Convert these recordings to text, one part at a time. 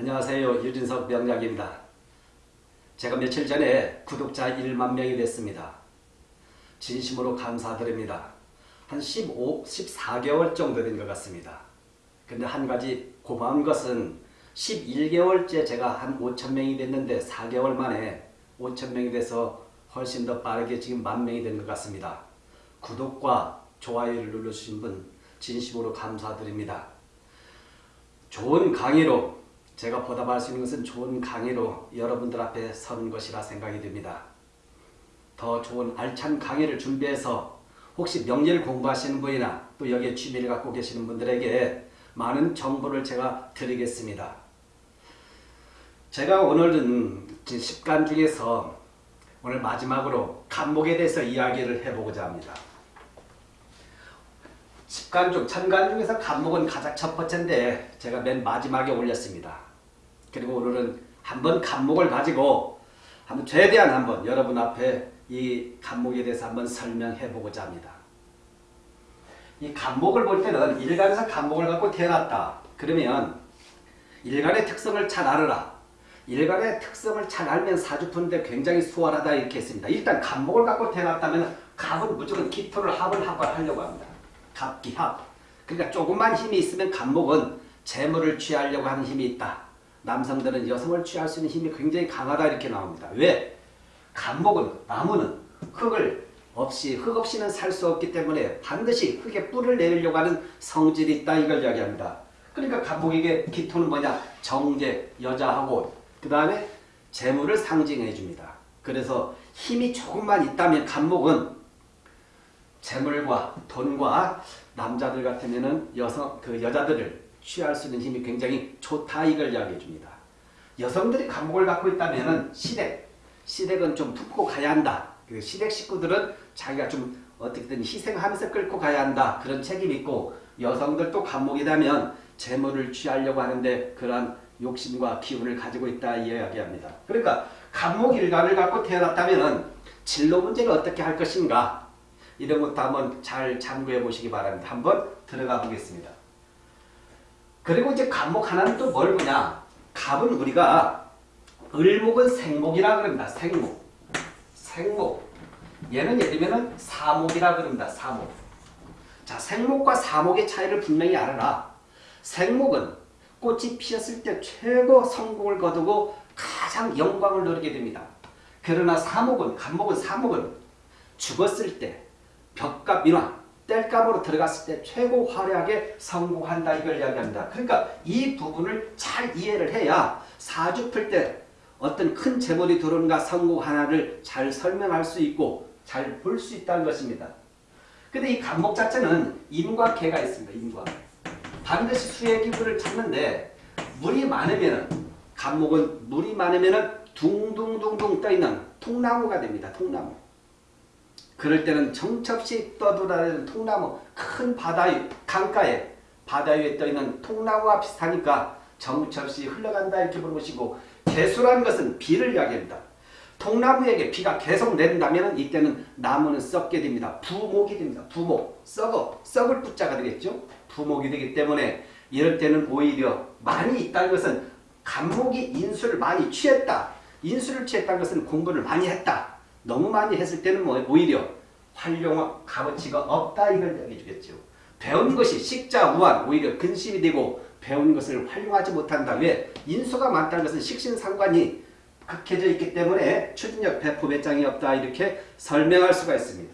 안녕하세요. 유진석 명약입니다. 제가 며칠 전에 구독자 1만 명이 됐습니다. 진심으로 감사드립니다. 한 15, 14개월 정도 된 것 같습니다. 근데 한 가지 고마운 것은 11개월째 제가 한 5천 명이 됐는데 4개월 만에 5천 명이 돼서 훨씬 더 빠르게 지금 만 명이 된 것 같습니다. 구독과 좋아요를 눌러주신 분 진심으로 감사드립니다. 좋은 강의로 제가 보답할 수 있는 것은 좋은 강의로 여러분들 앞에 서는 것이라 생각이 듭니다. 더 좋은 알찬 강의를 준비해서 혹시 명예를 공부하시는 분이나 또 여기에 취미를 갖고 계시는 분들에게 많은 정보를 제가 드리겠습니다. 제가 오늘은 10간 중에서 오늘 마지막으로 간목에 대해서 이야기를 해보고자 합니다. 10간 중, 천간 중에서 간목은 가장 첫 번째인데 제가 맨 마지막에 올렸습니다. 그리고 오늘은 한번 간목을 가지고 한번 최대한 한번 여러분 앞에 이 간목에 대해서 한번 설명해 보고자 합니다. 이 간목을 볼 때는 일간에서 간목을 갖고 태어났다. 그러면 일간의 특성을 잘 알아라. 일간의 특성을 잘 알면 사주푸는데 굉장히 수월하다 이렇게 했습니다. 일단 간목을 갖고 태어났다면 갑은 무조건 기토를 합을 하고 하려고 합니다. 갑기합. 그러니까 조금만 힘이 있으면 간목은 재물을 취하려고 하는 힘이 있다. 남성들은 여성을 취할 수 있는 힘이 굉장히 강하다 이렇게 나옵니다. 왜? 간목은 나무는 흙을 없이 흙 없이는 살 수 없기 때문에 반드시 흙에 뿔을 내리려고 하는 성질이 있다 이걸 이야기합니다. 그러니까 간목에게 기토는 뭐냐? 정제, 여자하고 그 다음에 재물을 상징해 줍니다. 그래서 힘이 조금만 있다면 간목은 재물과 돈과 남자들 같으면은 여성 그 여자들을 취할 수 있는 힘이 굉장히 좋다 이걸 이야기해 줍니다. 여성들이 감목을 갖고 있다면은 시댁 시댁은 좀 품고 가야 한다. 그 시댁 식구들은 자기가 좀 어떻게든 희생하면서 끌고 가야 한다. 그런 책임이 있고 여성들도 감목이라면 재물을 취하려고 하는데 그러한 욕심과 기운을 가지고 있다 이야기합니다. 그러니까 감목 일간을 갖고 태어났다면 진로 문제를 어떻게 할 것인가 이런 것도 한번 잘 참고해 보시기 바랍니다. 한번 들어가 보겠습니다. 그리고 이제 감목 하나는 또 뭘 보냐? 갑은 우리가 을목은 생목이라 그럽니다. 생목. 생목. 얘는 예를 들면 사목이라 그럽니다. 사목. 자, 생목과 사목의 차이를 분명히 알아라. 생목은 꽃이 피었을 때 최고 성공을 거두고 가장 영광을 누리게 됩니다. 그러나 사목은, 간목은 사목은 죽었을 때 벽과 민화, 뗄감으로 들어갔을 때 최고 화려하게 성공한다 이걸 이야기합니다. 그러니까 이 부분을 잘 이해를 해야 사주 풀 때 어떤 큰 재물이 들어오는가 성공 하나를 잘 설명할 수 있고 잘 볼 수 있다는 것입니다. 근데 이 간목 자체는 임과 개가 있습니다. 임과. 반드시 수의 기분을 찾는데 물이 많으면 간목은 물이 많으면 둥둥둥둥 떠있는 통나무가 됩니다. 통나무. 그럴 때는 정첩시 떠돌아다니는 통나무 큰 바다 위 강가에 바다 위에 떠있는 통나무와 비슷하니까 정첩시 흘러간다 이렇게 부르시고 개수라는 것은 비를 이야기합니다. 통나무에게 비가 계속 내린다면 이때는 나무는 썩게 됩니다. 부목이 됩니다. 부목, 썩어, 썩을 부자가 되겠죠. 부목이 되기 때문에 이럴 때는 오히려 많이 있다는 것은 간목이 인수를 많이 취했다. 인수를 취했다는 것은 공부를 많이 했다. 너무 많이 했을 때는 뭐 오히려 활용 값어치가 없다 이걸 얘기해 주겠죠. 배운 것이 식자 우한 오히려 근심이 되고 배운 것을 활용하지 못한다. 왜? 인수가 많다는 것은 식신상관이 극해져 있기 때문에 추진력 배포 배짱이 없다 이렇게 설명할 수가 있습니다.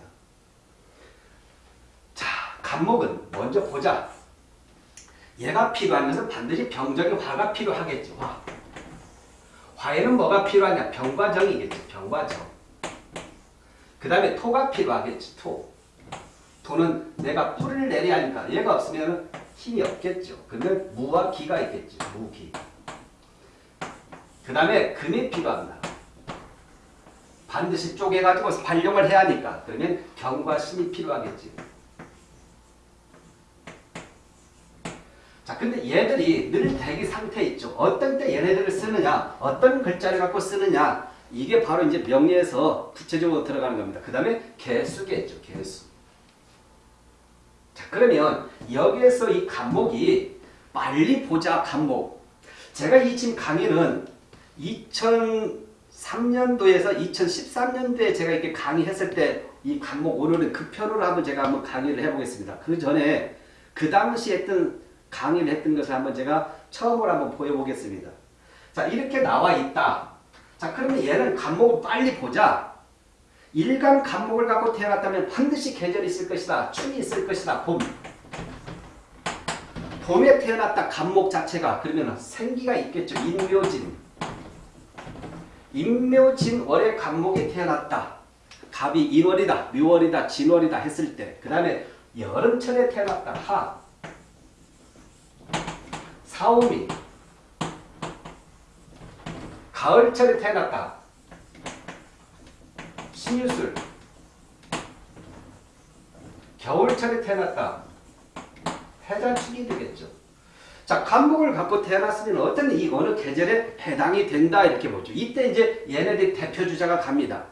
자, 간목은 먼저 보자. 얘가 필요한 것은 반드시 병적인 화가 필요하겠죠. 화. 화에는 뭐가 필요하냐? 병과 정이겠죠. 병과 정. 그 다음에 토가 필요하겠지. 토. 토는 내가 뿌리를 내려야 하니까 얘가 없으면 힘이 없겠죠. 근데 무와 기가 있겠죠. 무기. 그 다음에 금이 필요합니다. 반드시 쪼개가지고 발용을 해야 하니까 그러면 경과 신이 필요하겠지. 자, 근데 얘들이 늘 대기 상태에 있죠. 어떤 때 얘네들을 쓰느냐, 어떤 글자를 갖고 쓰느냐, 이게 바로 이제 명예에서 구체적으로 들어가는 겁니다. 그 다음에 개수겠죠. 개수. 자 그러면 여기에서 이 간목이 빨리 보자 간목. 제가 이 지금 강의는 2003년도에서 2013년도에 제가 이렇게 강의했을 때이 강목 오늘은 그 편으로 한번 제가 한번 강의를 해보겠습니다. 그 전에 그 당시 했던 강의를 했던 것을 한번 제가 처음으로 한번 보여보겠습니다. 자 이렇게 나와 있다. 자 그러면 얘는 간목을 빨리 보자. 일간 간목을 갖고 태어났다면 반드시 계절이 있을 것이다. 춤이 있을 것이다. 봄. 봄에 태어났다 간목 자체가 그러면 생기가 있겠죠. 인묘진. 인묘진 월에 간목이 태어났다. 갑이 인월이다. 묘월이다. 진월이다 했을 때. 그 다음에 여름철에 태어났다. 하. 사오미. 가을철에 태어났다. 신유술. 겨울철에 태어났다. 해자축이 되겠죠. 자, 간목을 갖고 태어났으면 어떤 이 어느 계절에 해당이 된다 이렇게 보죠. 이때 이제 얘네들이 대표 주자가 갑니다.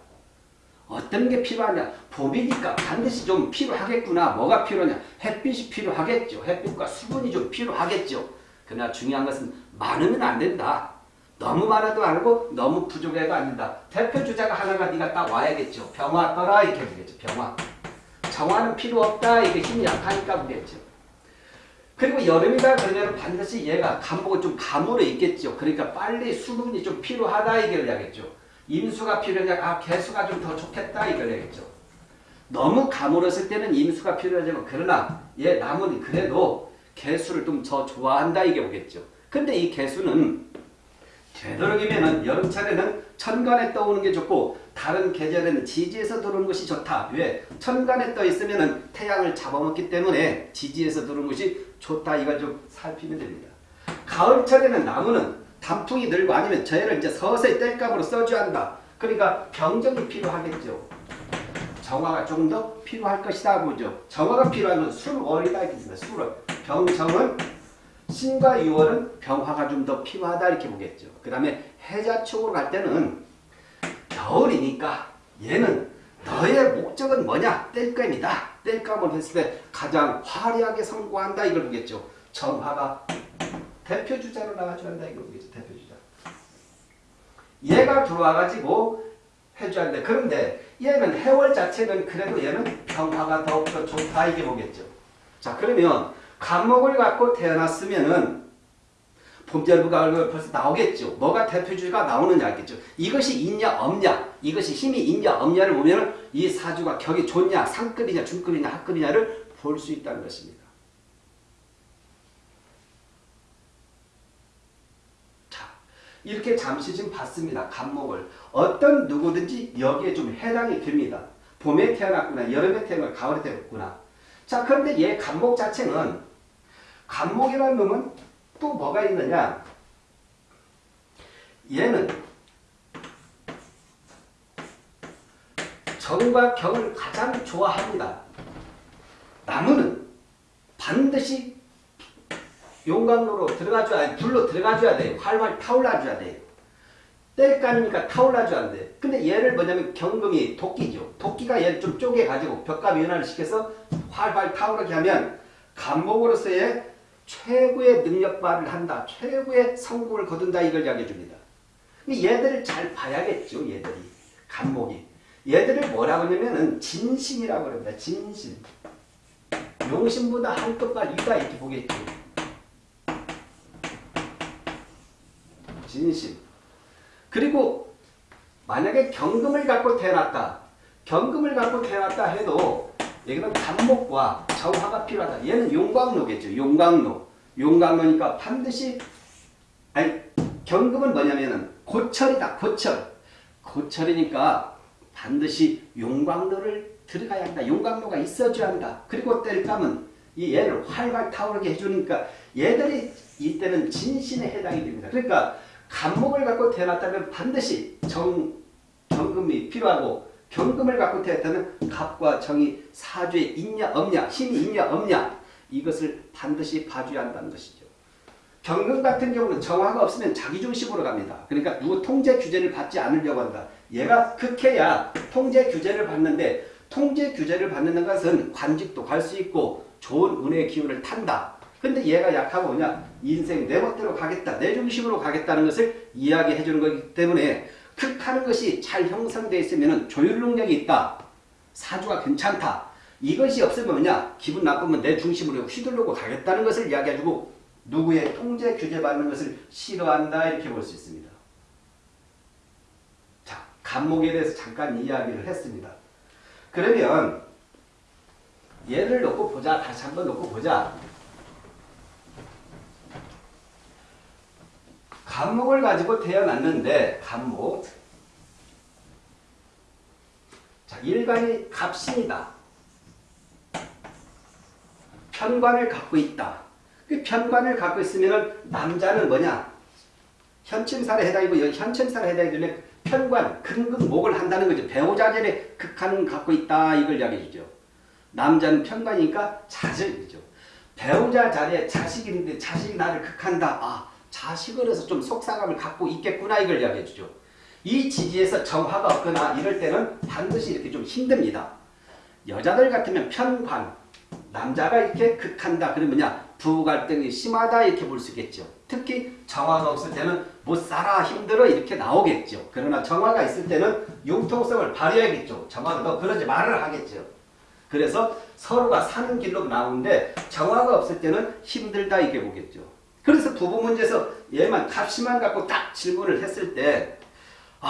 어떤 게 필요하냐? 봄이니까 반드시 좀 필요하겠구나. 뭐가 필요하냐? 햇빛이 필요하겠죠. 햇빛과 수분이 좀 필요하겠죠. 그러나 중요한 것은 많으면 안 된다. 너무 많아도 아니고 너무 부족해도 안 된다. 대표 주자가 하나가 네가 딱 와야겠죠. 병화 떠라 이렇게 보겠죠. 병화. 정화는 필요 없다. 이게 힘이 약하니까 보겠죠. 그리고 여름이다 그러면 반드시 얘가 간목은 좀 가물어 있겠죠. 그러니까 빨리 수분이 좀 필요하다 이걸 이야기했죠. 임수가 필요하냐, 아 개수가 좀 더 좋겠다 이걸 이야기했죠. 너무 가물었을 때는 임수가 필요하지만 그러나 얘 나무는 그래도 개수를 좀 더 좋아한다 이게 오겠죠. 근데 이 개수는 되도록이면은 여름철에는 천간에 떠오는 게 좋고 다른 계절에는 지지에서 들어오는 것이 좋다. 왜? 천간에 떠 있으면은 태양을 잡아먹기 때문에 지지에서 들어오는 것이 좋다. 이걸 좀 살피면 됩니다. 가을철에는 나무는 단풍이 늘고 아니면 저희를 이제 서서히 뗄감으로 써줘야 한다. 그러니까 병정이 필요하겠죠. 정화가 조금 더 필요할 것이다 보죠. 정화가 필요하면 술월이다 이렇게 습니다 술월. 병정은 신과 유월은 병화가 좀 더 필요하다 이렇게 보겠죠. 그 다음에 해자축으로 갈 때는 겨울이니까 얘는 너의 목적은 뭐냐? 뗄감이다. 뗄감을 했을 때 가장 화려하게 성공한다 이걸 보겠죠. 정화가 대표주자로 나와줘야 한다 이걸 보겠죠. 대표주자. 얘가 들어와가지고 해줘야 한다. 그런데 얘는 해월 자체는 그래도 얘는 병화가 더욱더 좋다 이게 보겠죠. 자 그러면 간목을 갖고 태어났으면은 봄절부 가을 벌써 나오겠죠. 뭐가 대표주가 나오느냐 알겠죠. 이것이 있냐 없냐 이것이 힘이 있냐 없냐를 보면 이 사주가 격이 좋냐 상급이냐 중급이냐 하급이냐를 볼 수 있다는 것입니다. 자 이렇게 잠시 좀 봤습니다. 간목을 어떤 누구든지 여기에 좀 해당이 됩니다. 봄에 태어났구나 여름에 태어났구나 가을에 태어났구나 자 그런데 얘 간목 자체는 간목이라는 놈은 또 뭐가 있느냐 얘는 정과 경을 가장 좋아합니다. 나무는 반드시 용광로로 들어가줘야 아니 불로 들어가줘야 돼요. 활활 타올라줘야 돼요. 뗄감이니까 타올라줘야 돼. 근데 얘를 뭐냐면 경금이 도끼죠. 도끼가 얘를 좀 쪼개가지고 벽과 변화를 시켜서 활활 타오르게 하면 간목으로서의 최고의 능력 발휘를 한다. 최고의 성공을 거둔다. 이걸 이야기해 줍니다. 얘들을 잘 봐야겠죠. 얘들이. 간목이. 얘들을 뭐라고 하냐면은 진심이라고 합니다. 진심. 용심보다 한급과 위다 이렇게 보겠죠. 진심. 그리고 만약에 경금을 갖고 태어났다. 경금을 갖고 태어났다 해도 여기는 간목과 정화가 필요하다. 얘는 용광로겠죠. 용광로. 용광로니까 반드시 아니 경금은 뭐냐면은 고철이다. 고철. 고철이니까 반드시 용광로를 들어가야 한다. 용광로가 있어줘야 한다. 그리고 뗄감은 이 얘를 활활 타오르게 해주니까 얘들이 이때는 진신에 해당이 됩니다. 그러니까 간목을 갖고 태어났다면 반드시 정, 경금이 필요하고 경금을 갖고 태어났다면 갑과 정이 사주에 있냐 없냐 힘이 있냐 없냐 이것을 반드시 봐줘야 한다는 것이죠. 경금 같은 경우는 정화가 없으면 자기중심으로 갑니다. 그러니까 누구 통제 규제를 받지 않으려고 한다. 얘가 극해야 통제 규제를 받는데 통제 규제를 받는 것은 관직도 갈 수 있고 좋은 운의 기운을 탄다. 근데 얘가 약하고 그냥 인생 내 멋대로 가겠다, 내 중심으로 가겠다는 것을 이야기해 주는 거기 때문에 극하는 것이 잘 형성되어 있으면 조율 능력이 있다. 사주가 괜찮다. 이것이 없으면 뭐냐? 기분 나쁘면 내 중심으로 휘둘르고 가겠다는 것을 이야기해주고 누구의 통제 규제 받는 것을 싫어한다 이렇게 볼 수 있습니다. 자, 간목에 대해서 잠깐 이야기를 했습니다. 그러면 얘를 놓고 보자. 다시 한번 놓고 보자. 간목을 가지고 태어났는데 간목 자 일간이 갑신이다. 편관을 갖고 있다. 그 편관을 갖고 있으면 남자는 뭐냐? 현침살에 해당이고 현침살에 해당되는 편관, 근근목을 한다는 거죠. 배우자절에 극한을 갖고 있다 이걸 이야기해 주죠. 남자는 편관이니까 자식이죠. 배우자 자리에 자식이 있는데 자식이 나를 극한다. 아 자식으로서 좀 속상함을 갖고 있겠구나 이걸 이야기해 주죠. 이 지지에서 정화가 없거나 이럴 때는 반드시 이렇게 좀 힘듭니다. 여자들 같으면 편관, 남자가 이렇게 극한다 그러면 뭐냐 부부 갈등이 심하다 이렇게 볼 수 있겠죠. 특히 정화가 없을 때는 못 살아 힘들어 이렇게 나오겠죠. 그러나 정화가 있을 때는 융통성을 발휘해야겠죠. 정화가 너 그러지 말을 하겠죠. 그래서 서로가 사는 길로 나오는데 정화가 없을 때는 힘들다 이게 보겠죠. 그래서 부부 문제에서 얘만 값이만 갖고 딱 질문을 했을 때 아,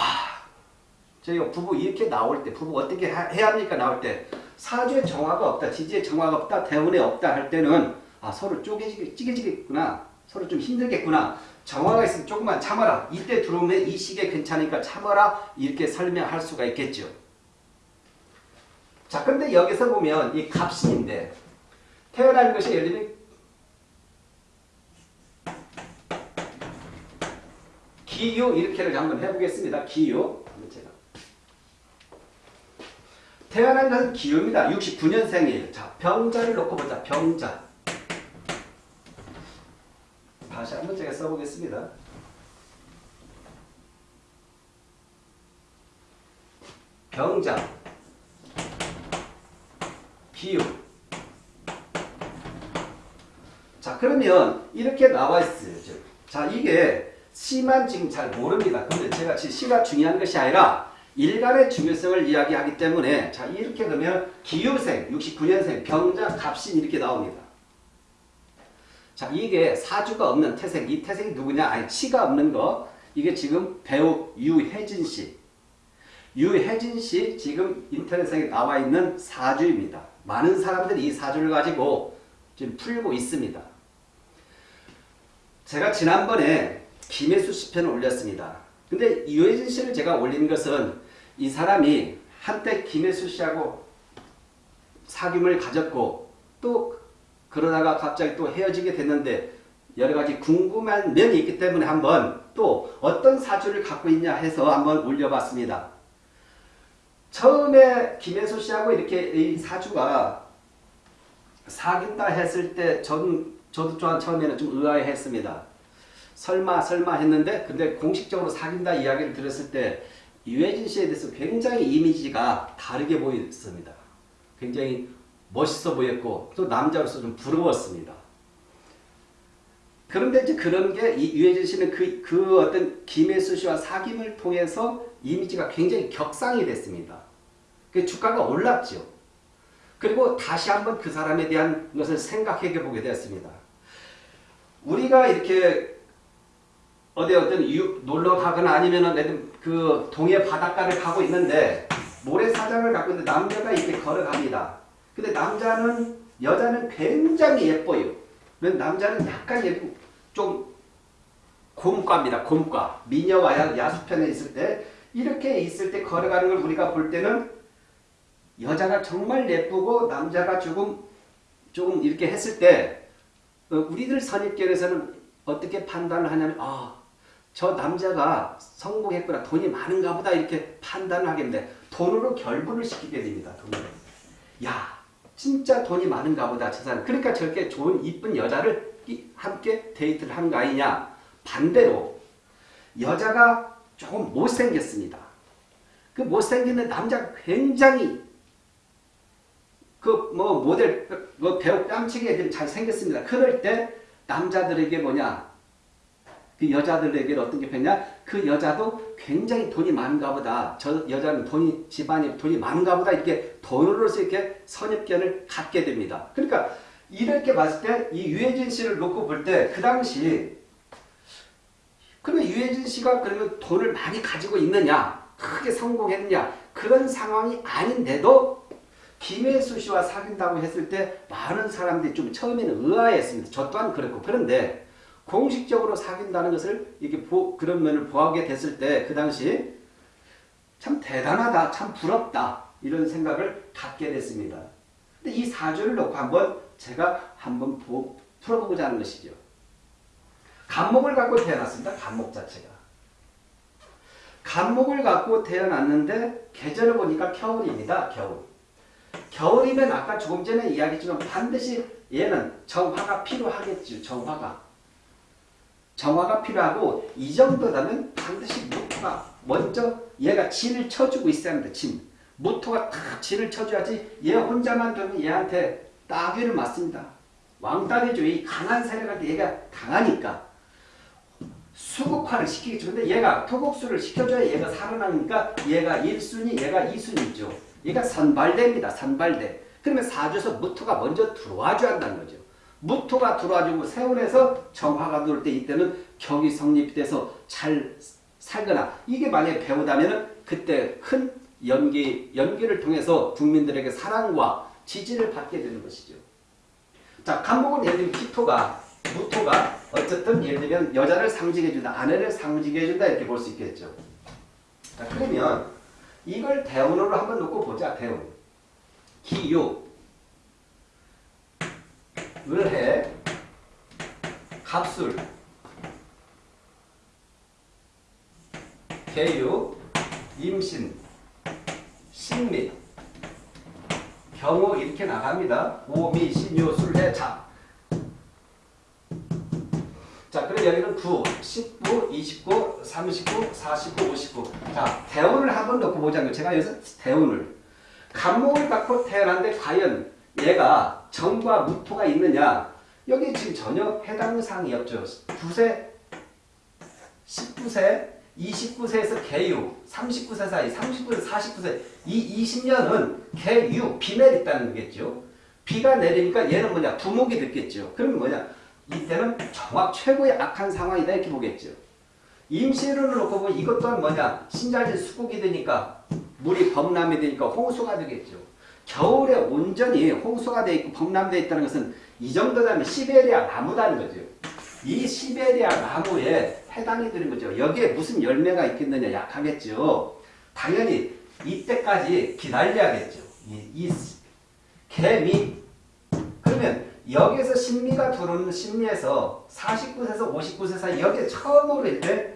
저희가 부부 이렇게 나올 때 부부 어떻게 해야 합니까 나올 때 사주에 정화가 없다, 지지에 정화가 없다, 대운에 없다 할 때는 아 서로 쪼개지게 찌개지겠구나, 서로 좀 힘들겠구나. 정화가 있으면 조금만 참아라. 이때 들어오면 이 시기에 괜찮으니까 참아라. 이렇게 설명할 수가 있겠죠. 자, 근데 여기서 보면 이 갑신인데 태어난 것이 예를 들면 기유 이렇게를 한번 해보겠습니다. 기유. 제가 태어난 것은 기유입니다. 69년생이에요. 자, 병자를 놓고 보자. 병자. 다시 한번 제가 써보겠습니다. 병자. 기유. 자, 그러면 이렇게 나와 있어요. 자, 이게 시만 지금 잘 모릅니다. 근데 제가 시가 중요한 것이 아니라 일간의 중요성을 이야기하기 때문에 자 이렇게 그러면 기유생 69년생 병자 갑신 이렇게 나옵니다. 자 이게 사주가 없는 태생 이 태생이 누구냐 아니 치가 없는 거 이게 지금 배우 유혜진 씨 유혜진 씨 지금 인터넷상에 나와 있는 사주입니다. 많은 사람들이 이 사주를 가지고 지금 풀고 있습니다. 제가 지난번에 김혜수 시편을 올렸습니다. 근데 유해진 씨를 제가 올린 것은 이 사람이 한때 김혜수 씨하고 사귐을 가졌고 또 그러다가 갑자기 또 헤어지게 됐는데 여러 가지 궁금한 면이 있기 때문에 한번 또 어떤 사주를 갖고 있냐 해서 한번 올려봤습니다. 처음에 김혜수 씨하고 이렇게 이 사주가 사귄다 했을 때 전, 저도 처음에는 좀 의아해 했습니다. 설마 설마 했는데 근데 공식적으로 사귄다 이야기를 들었을 때 유해진 씨에 대해서 굉장히 이미지가 다르게 보였습니다. 굉장히 멋있어 보였고 또 남자로서 좀 부러웠습니다. 그런데 이제 그런 게이 유해진 씨는 그, 그 어떤 김혜수 씨와 사귐을 통해서 이미지가 굉장히 격상이 됐습니다. 그 주가가 올랐죠. 그리고 다시 한번 그 사람에 대한 것을 생각해 보게 되었습니다. 우리가 이렇게 어디 어떤 이웃 놀러 가거나 아니면은 그 동해 바닷가를 가고 있는데 모래사장을 갖고 있는데 남자가 이렇게 걸어갑니다. 근데 남자는 여자는 굉장히 예뻐요. 남자는 약간 예쁘고 좀 곰과입니다. 곰과 미녀와 야수편에 있을 때 이렇게 있을 때 걸어가는 걸 우리가 볼 때는 여자가 정말 예쁘고 남자가 조금 조금 이렇게 했을 때 어, 우리들 선입견에서는 어떻게 판단을 하냐면 아 저 남자가 성공했구나 돈이 많은가 보다 이렇게 판단을 하겠는데 돈으로 결부를 시키게 됩니다. 돈으로. 야 진짜 돈이 많은가 보다 저 사람. 그러니까 저렇게 좋은 이쁜 여자를 함께 데이트를 하는 거 아니냐. 반대로 여자가 조금 못생겼습니다. 그 못생긴 남자가 굉장히 그 뭐 모델 뭐 배우 뺨치게 애들 잘 생겼습니다. 그럴 때 남자들에게 뭐냐 그 여자들에게 어떤 게 변냐? 그 여자도 굉장히 돈이 많은가 보다. 저 여자는 돈이 집안이 돈이 많은가 보다. 이렇게 돈으로서 이렇게 선입견을 갖게 됩니다. 그러니까 이렇게 봤을 때 이 유해진 씨를 놓고 볼 때 그 당시 그러면 유해진 씨가 그러면 돈을 많이 가지고 있느냐? 크게 성공했느냐? 그런 상황이 아닌데도 김혜수 씨와 사귄다고 했을 때 많은 사람들이 좀 처음에는 의아했습니다. 저 또한 그랬고. 그런데 공식적으로 사귄다는 것을 이렇게 보, 그런 면을 보하게 됐을 때 그 당시 참 대단하다, 참 부럽다 이런 생각을 갖게 됐습니다. 근데 이 사주를 놓고 한번 제가 한번 보, 풀어보고자 하는 것이죠. 간목을 갖고 태어났습니다. 간목 자체가. 간목을 갖고 태어났는데 계절을 보니까 겨울입니다. 겨울. 겨울이면 아까 조금 전에 이야기했지만 반드시 얘는 정화가 필요하겠죠. 정화가. 정화가 필요하고 이 정도라면 반드시 무토가 먼저 얘가 진을 쳐주고 있어야 합니다. 진. 무토가 탁 진을 쳐줘야지 얘 혼자만 두면 얘한테 따귀를 맞습니다. 왕따이죠. 이 강한 세력한테 얘가 강하니까. 수국화를 시키겠죠. 근데 얘가 토국수를 시켜줘야 얘가 살아나니까 얘가 1순위, 얘가 2순위죠. 얘가 선발대입니다. 선발대. 그러면 사주에서 무토가 먼저 들어와줘야 한다는 거죠. 무토가 들어와주고 세운에서 정화가 들어올 때 이때는 격이 성립돼서 잘 살거나 이게 만약에 배우다면 그때 큰 연기, 연기를 통해서 국민들에게 사랑과 지지를 받게 되는 것이죠. 자, 간목은 예를 들면 기토가, 무토가 어쨌든 예를 들면 여자를 상징해준다, 아내를 상징해준다 이렇게 볼 수 있겠죠. 자, 그러면 이걸 대운으로 한번 놓고 보자, 대운. 기유, 을해, 갑술, 개유, 임신, 신미, 경우 이렇게 나갑니다. 오미, 신유, 술해, 자. 자, 그럼 여기는 9, 19, 29, 39, 49, 59. 자, 대운을 한번 넣고 보자고요. 제가 여기서 대운을. 간목을 갖고 태어났는데 과연 얘가 정과 무토가 있느냐? 여기 지금 전혀 해당 사항이 없죠. 9세, 19세, 29세에서 개유, 39세 사이, 39세, 49세 이 20년은 개유, 비멜 있다는 거겠죠. 비가 내리니까 얘는 뭐냐? 두목이 됐겠죠. 그러면 뭐냐? 이때는 정확 최고의 악한 상황이다 이렇게 보겠죠. 임시를 놓고 보면 이것 또한 뭐냐? 신자진 수국이 되니까 물이 범람이 되니까 홍수가 되겠죠. 겨울에 온전히 홍수가 되어 있고 범람되어 있다는 것은 이 정도 되면 시베리아 나무다는 거죠. 이 시베리아 나무에 해당이 되는 거죠. 여기에 무슨 열매가 있겠느냐 약하겠죠. 당연히 이때까지 기다려야겠죠. 이, 이 개미 그러면 여기에서 신미가 들어오는 신미에서 49세에서 59세 사이 여기에 처음으로 이때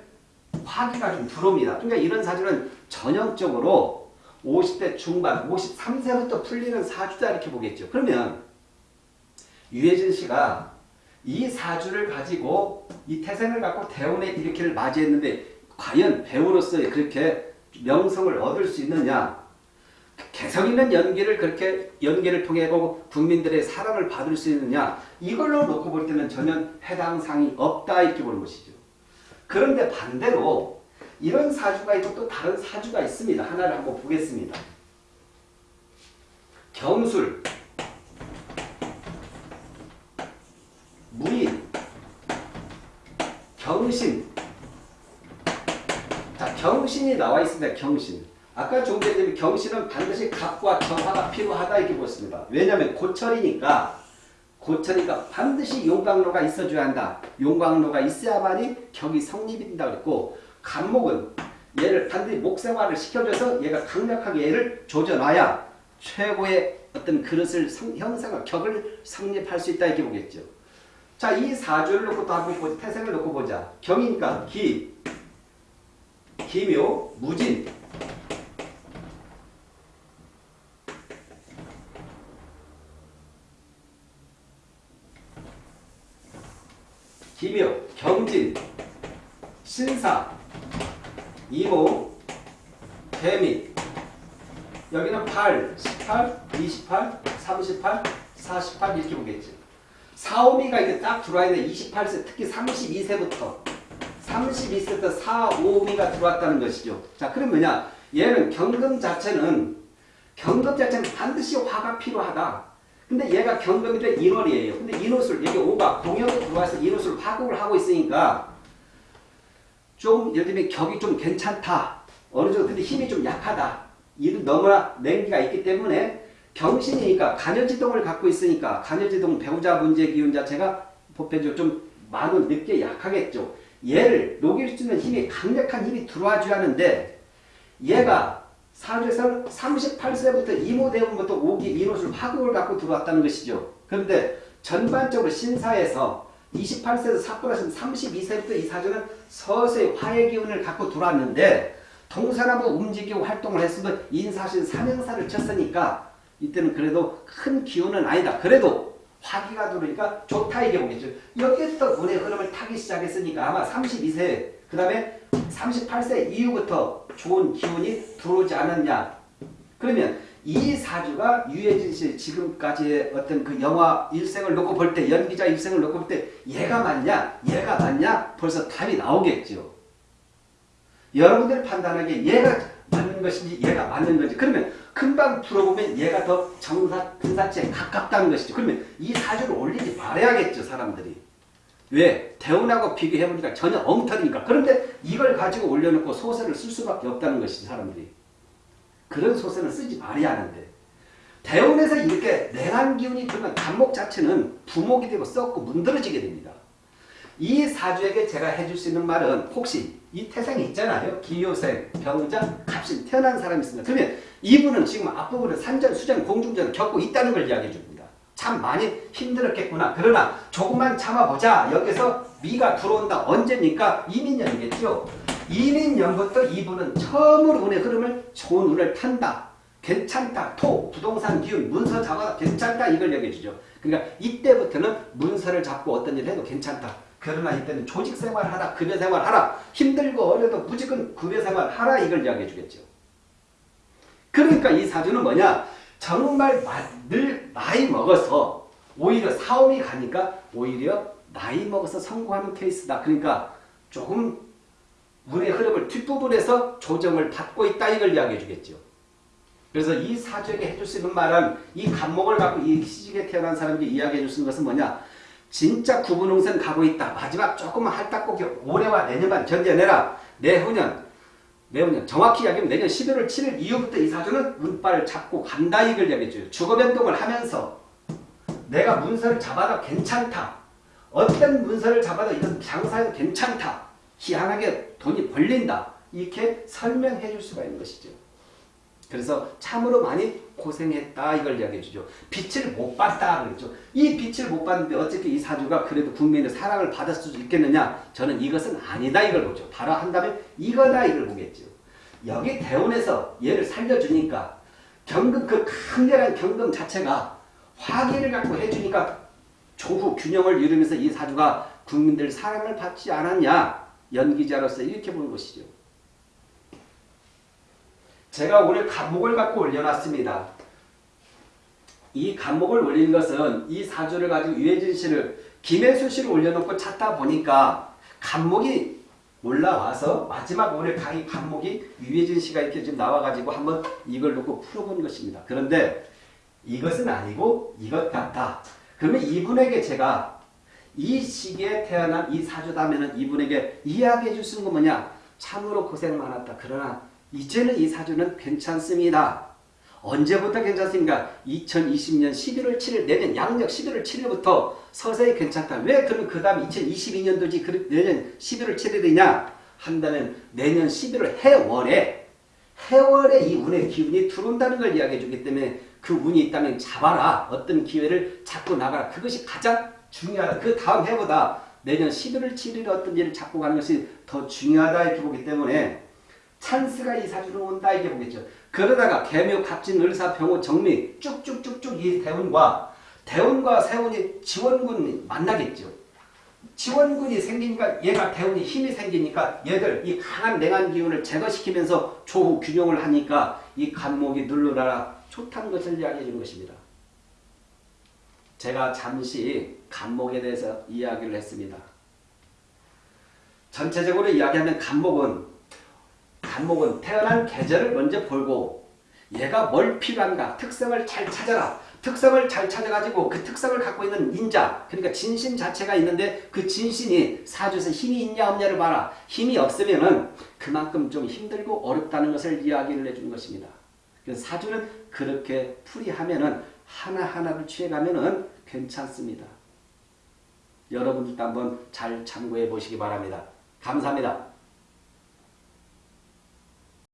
화기가 좀 들어옵니다. 그러니까 이런 사주는 전형적으로 50대 중반, 53세부터 풀리는 사주다 이렇게 보겠죠. 그러면 유해진 씨가 이 사주를 가지고 이 태생을 갖고 대운의 일으키를 맞이했는데 과연 배우로서 그렇게 명성을 얻을 수 있느냐? 개성 있는 연기를 그렇게 연기를 통해 보고 국민들의 사랑을 받을 수 있느냐? 이걸로 놓고 볼 때는 전혀 해당 상이 없다 이렇게 보는 것이죠. 그런데 반대로 이런 사주가 있고 또 다른 사주가 있습니다. 하나를 한번 보겠습니다. 경술, 무인, 경신. 자, 경신이 나와 있습니다. 경신. 아까 조금 전에 경신은 반드시 갑과 정화가 필요하다 이렇게 보습니다 왜냐하면 고철이니까 고철이니까 반드시 용광로가 있어줘야 한다. 용광로가 있어야만이 격이 성립된다 그랬고 간목은 얘를 반드시 목생화를 시켜줘서 얘가 강력하게 얘를 조져놔야 최고의 어떤 그릇을 성, 형성을 격을 성립할 수 있다 이렇게 보겠죠. 자, 이 사주를 놓고 또 한번 보자. 태생을 놓고 보자. 경이니까 기, 기묘, 무진. 기묘, 경진, 신사, 이모, 개미. 여기는 8, 18, 28, 38, 48 이렇게 보겠죠. 4, 5미가 이게 딱 들어와 있는 28세, 특히 32세부터 32세부터 4, 5미가 들어왔다는 것이죠. 자, 그럼 뭐냐? 얘는 경금 자체는 경금 자체는 반드시 화가 필요하다. 근데 얘가 경금인데 인월이에요. 근데 인옷을 여기 5가 공역에 들어와서 인옷을 파국을 하고 있으니까 좀 예를 들면 격이 좀 괜찮다. 어느 정도 근데 힘이 좀 약하다. 이도 너무나 냉기가 있기 때문에 경신이니까 간여지동을 갖고 있으니까 간여지동 배우자 문제 기운 자체가 보편적으로 좀 많은 늦게 약하겠죠. 얘를 녹일 수 있는 힘이 강력한 힘이 들어와 줘야 하는데 얘가 사주에서는 38세부터 이모대운부터 오기 민옷을 파국을 갖고 들어왔다는 것이죠. 그런데 전반적으로 신사에서 28세에서 삭발하신 32세부터 이 사주는 서서히 화의 기운을 갖고 들어왔는데 동사나무 움직이고 활동을 했으면 인사신 삼형사를 쳤으니까 이때는 그래도 큰 기운은 아니다. 그래도 화기가 들어오니까 좋다 이게 보겠죠. 여기부터 운의 흐름을 타기 시작했으니까 아마 32세 그 다음에 38세 이후부터 좋은 기운이 들어오지 않았냐. 그러면 이 사주가 유해진 씨 지금까지의 어떤 그 영화 일생을 놓고 볼 때 연기자 일생을 놓고 볼 때 얘가 맞냐 얘가 맞냐 벌써 답이 나오겠죠. 여러분들 판단하기에 얘가 맞는 것인지 얘가 맞는 건지 그러면 금방 풀어보면 얘가 더 정사 근사치에 가깝다는 것이죠. 그러면 이 사주를 올리지 말아야겠죠 사람들이. 왜? 대운하고 비교해보니까 전혀 엉터리니까. 그런데 이걸 가지고 올려놓고 소설을 쓸 수밖에 없다는 것이지 사람들이. 그런 소설을 쓰지 말아야 하는데 대운에서 이렇게 냉한 기운이 들면 간목 자체는 부목이 되고 썩고 문드러지게 됩니다. 이 사주에게 제가 해줄 수 있는 말은 혹시 이 태생이 있잖아요. 기요생, 병자, 갑신 태어난 사람이 있습니다. 그러면 이분은 지금 앞부분에 산전, 수전, 공중전을 겪고 있다는 걸 이야기해 줍니다. 참 많이 힘들었겠구나. 그러나 조금만 참아보자. 여기서 미가 들어온다. 언제니까 이민년이겠죠. 이민년부터 이분은 처음으로 운의 흐름을 좋은 운을 탄다. 괜찮다. 토, 부동산 기운, 문서 잡아다 괜찮다. 이걸 얘기해 주죠. 그러니까 이때부터는 문서를 잡고 어떤 일을 해도 괜찮다. 그러나 이때는 조직생활 하라, 급여생활 하라, 힘들고 어려도 무조건 급여생활 하라 이걸 이야기해 주겠죠. 그러니까 이 사주는 뭐냐? 정말 늘 나이 먹어서 오히려 사업이 가니까 오히려 나이 먹어서 성공하는 케이스다. 그러니까 조금 운의 흐름을 뒷부분에서 조정을 받고 있다 이걸 이야기해 주겠죠. 그래서 이 사주에게 해줄 수 있는 말은 이 간목을 갖고 이 시직에 태어난 사람들이 이야기해 줄 수 있는 것은 뭐냐? 진짜 구분홍선 가고 있다. 마지막 조금만 할딱고기 올해와 내년만 견뎌내라. 내후년, 내후년 정확히 이야기하면 내년 11월 7일 이후부터 이 사주는 운빨을 잡고 간다 이걸 이야기해 줘요. 주거 변동을 하면서 내가 문서를 잡아도 괜찮다. 어떤 문서를 잡아도 이건 장사해도 괜찮다. 희한하게 돈이 벌린다. 이렇게 설명해 줄 수가 있는 것이죠. 그래서 참으로 많이 고생했다 이걸 이야기해 주죠. 빛을 못 봤다 그랬죠. 이 빛을 못 봤는데 어떻게 이 사주가 그래도 국민의 사랑을 받을 수 있겠느냐? 저는 이것은 아니다 이걸 보죠. 바로 한다면 이거다 이걸 보겠죠. 여기 대운에서 얘를 살려주니까 경금 그 강렬한 경금 자체가 화기를 갖고 해주니까 조후 균형을 이루면서 이 사주가 국민들 사랑을 받지 않았냐 연기자로서 이렇게 보는 것이죠. 제가 오늘 간목을 갖고 올려놨습니다. 이 간목을 올린 것은 이 사주를 가지고 유해진 씨를 김혜수 씨를 올려놓고 찾다 보니까 간목이 올라와서 마지막 오늘 강의 간목이 유해진 씨가 이렇게 지금 나와가지고 한번 이걸 놓고 풀어본 것입니다. 그런데 이것은 아니고 이것 같다. 그러면 이분에게 제가 이 시기에 태어난 이 사주다면 이분에게 이야기해 줄 수 있는 건 뭐냐? 참으로 고생 많았다. 그러나 이제는 이 사주는 괜찮습니다. 언제부터 괜찮습니까? 2020년 11월 7일 내년 양력 11월 7일부터 서서히 괜찮다. 왜 그러면 그 다음 2022년도지 내년 11월 7일이냐? 한다면 내년 11월 해월에 해월에 이 운의 기운이 들어온다는 걸 이야기해 주기 때문에 그 운이 있다면 잡아라. 어떤 기회를 잡고 나가라. 그것이 가장 중요하다. 그 다음 해보다 내년 11월 7일에 어떤 일을 잡고 가는 것이 더 중요하다 이렇게 보기 때문에 찬스가 이 사주로 온다 이게 보겠죠. 그러다가 개묘, 갑진, 을사, 병호, 정미 쭉쭉쭉쭉 이 대운과 대운과 세운이 지원군이 만나겠죠. 지원군이 생기니까 얘가 대운이 힘이 생기니까 얘들 이 강한 냉한 기운을 제거시키면서 조후 균형을 하니까 이 간목이 눌러라 좋다는 것을 이야기해 주는 것입니다. 제가 잠시 간목에 대해서 이야기를 했습니다. 전체적으로 이야기하면 간목은 간목은 태어난 계절을 먼저 보고 얘가 뭘 필요한가 특성을 잘 찾아라. 특성을 잘 찾아가지고 그 특성을 갖고 있는 인자 그러니까 진신 자체가 있는데 그 진신이 사주에서 힘이 있냐 없냐를 봐라. 힘이 없으면 은 그만큼 좀 힘들고 어렵다는 것을 이야기를 해주는 것입니다. 사주는 그렇게 풀이하면 은 하나하나를 취해가면은 괜찮습니다. 여러분들도 한번 잘 참고해 보시기 바랍니다. 감사합니다.